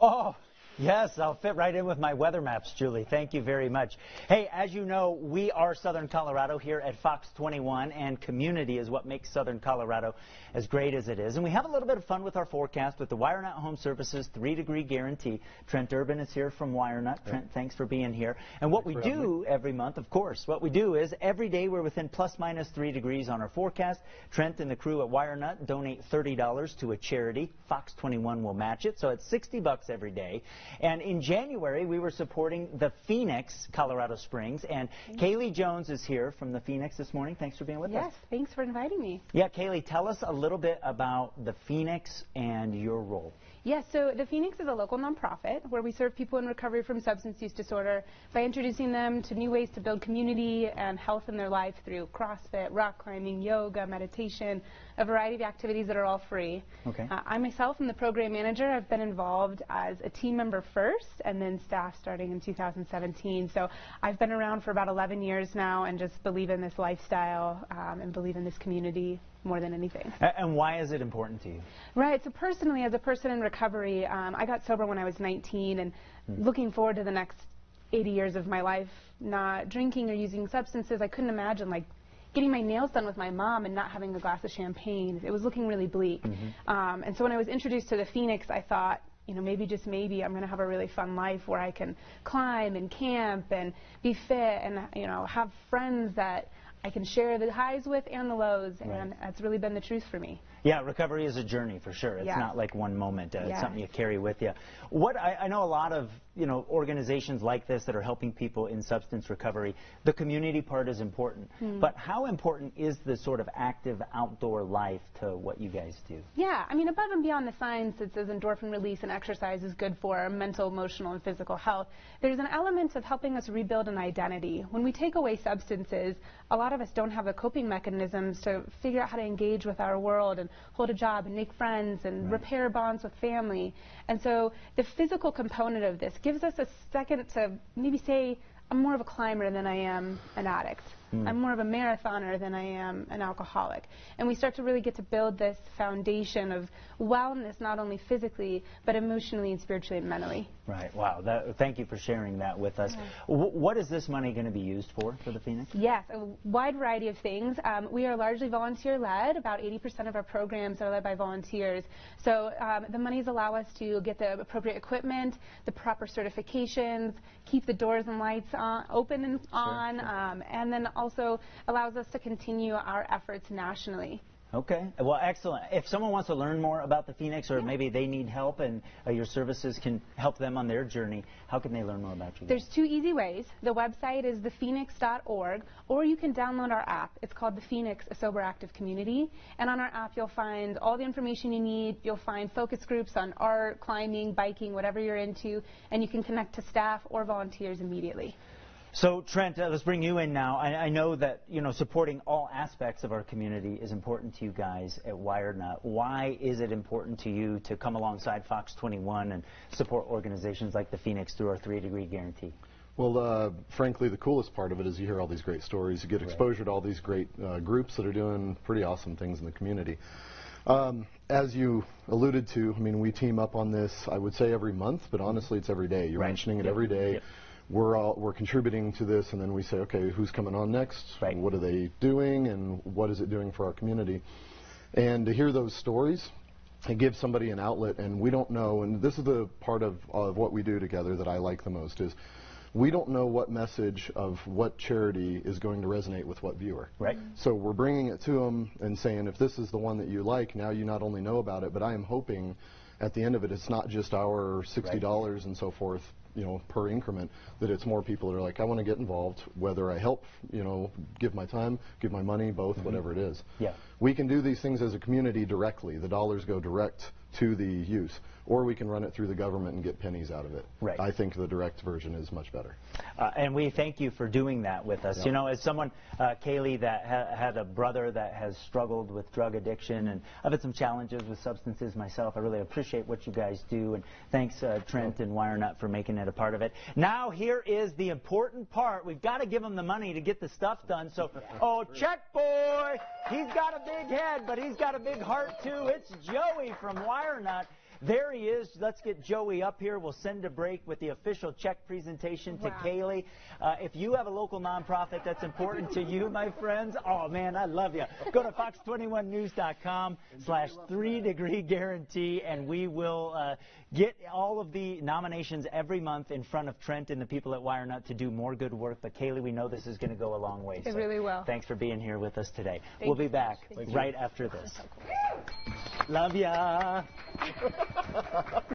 Oh, Yes, I'll fit right in with my weather maps, Julie. Thank you very much. Hey, as you know, we are Southern Colorado here at Fox 21, and community is what makes Southern Colorado as great as it is. And we have a little bit of fun with our forecast with the WireNut Home Services three degree guarantee. Trent Urban is here from WireNut. Trent, thanks for being here. And what we do every month, of course, what we do is every day we're within plus minus three degrees on our forecast. Trent and the crew at WireNut donate $30 to a charity. Fox 21 will match it, so it's 60 bucks every day. And in January, we were supporting the Phoenix, Colorado Springs. And Kaylee Jones is here from the Phoenix this morning. Thanks for being with yes, us. Yes, thanks for inviting me. Yeah, Kaylee, tell us a little bit about the Phoenix and your role. Yes, so the Phoenix is a local nonprofit where we serve people in recovery from substance use disorder by introducing them to new ways to build community and health in their life through CrossFit, rock climbing, yoga, meditation, a variety of activities that are all free. Okay. Uh, I myself am the program manager. I've been involved as a team member first and then staff starting in 2017. So I've been around for about 11 years now and just believe in this lifestyle um, and believe in this community more than anything. And why is it important to you? Right. So personally, as a person in recovery, um, I got sober when I was 19, and mm. looking forward to the next 80 years of my life not drinking or using substances, I couldn't imagine like getting my nails done with my mom and not having a glass of champagne. It was looking really bleak. Mm -hmm. um, and so when I was introduced to the Phoenix, I thought, you know, maybe just maybe I'm going to have a really fun life where I can climb and camp and be fit and you know have friends that I can share the highs with and the lows, right. and that's really been the truth for me. Yeah, recovery is a journey for sure. It's yeah. not like one moment. Uh, yeah. It's something you carry with you. What I, I, know a lot of you know organizations like this that are helping people in substance recovery. The community part is important, hmm. but how important is the sort of active outdoor life to what you guys do? Yeah, I mean above and beyond the science that says endorphin release and exercise is good for mental, emotional, and physical health. There's an element of helping us rebuild an identity. When we take away substances, a lot of us don't have the coping mechanisms to figure out how to engage with our world and and hold a job and make friends and right. repair bonds with family. And so the physical component of this gives us a second to maybe say, I'm more of a climber than I am an addict. Mm. I'm more of a marathoner than I am an alcoholic. And we start to really get to build this foundation of wellness, not only physically, but emotionally and spiritually and mentally. Right. Wow. That, thank you for sharing that with us. Yeah. what is this money going to be used for for the Phoenix? Yes, a wide variety of things. Um, we are largely volunteer-led. About 80% of our programs are led by volunteers. So um, the monies allow us to get the appropriate equipment, the proper certifications, keep the doors and lights on, open and sure, on, sure. Um, and then also allows us to continue our efforts nationally. Okay. Well, excellent. If someone wants to learn more about the Phoenix or yeah. maybe they need help and uh, your services can help them on their journey, how can they learn more about you? There's two easy ways. The website is thephoenix.org or you can download our app. It's called The Phoenix, a Sober Active Community. And on our app, you'll find all the information you need. You'll find focus groups on art, climbing, biking, whatever you're into, and you can connect to staff or volunteers immediately. So Trent, uh, let's bring you in now. I, I, know that you know supporting all aspects of our community is important to you guys at WireNut. Why is it important to you to come alongside Fox 21 and support organizations like the Phoenix through our three-degree guarantee? Well, uh, frankly, the coolest part of it is you hear all these great stories. You get exposure right. to all these great uh, groups that are doing pretty awesome things in the community. Um, as you alluded to, I mean, we team up on this, I would say every month, but honestly, it's every day. You're right. mentioning it yep. every day. Yep we're all we're contributing to this, and then we say, okay, who's coming on next? Right. What are they doing, and what is it doing for our community? And to hear those stories, and give somebody an outlet, and we don't know. And this is the part of, of what we do together that I like the most is we don't know what message of what charity is going to resonate with what viewer. Right. So we're bringing it to them and saying, if this is the one that you like, now you not only know about it, but I am hoping at the end of it, it's not just our $60 right. and so forth, you know, per increment, that it's more people that are like, I want to get involved, whether I help, you know, give my time, give my money, both, mm -hmm. whatever it is. Yeah. We can do these things as a community directly. The dollars go direct to the use or we can run it through the government and get pennies out of it. Right. I think the direct version is much better. Uh, and we thank you for doing that with us. Yep. You know, as someone, uh, Kaylee, that ha had a brother that has struggled with drug addiction, and I've had some challenges with substances myself. I really appreciate what you guys do, and thanks, uh, Trent and WireNut, for making it a part of it. Now, here is the important part. We've got to give them the money to get the stuff done. So, oh, check boy, he's got a big head, but he's got a big heart too. It's Joey from WireNut. There he is. Let's get Joey up here. We'll send a break with the official check presentation to Wow. Kaylee. Uh, if you have a local nonprofit that's important to you, my friends, oh man, I love you. Go to fox21news.com slash three degree guarantee, and we will uh, get all of the nominations every month in front of Trent and the people at WireNut to do more good work. But Kaylee, we know this is going to go a long way. It really will. Thanks for being here with us today. Thank we'll be back right after this. Love ya.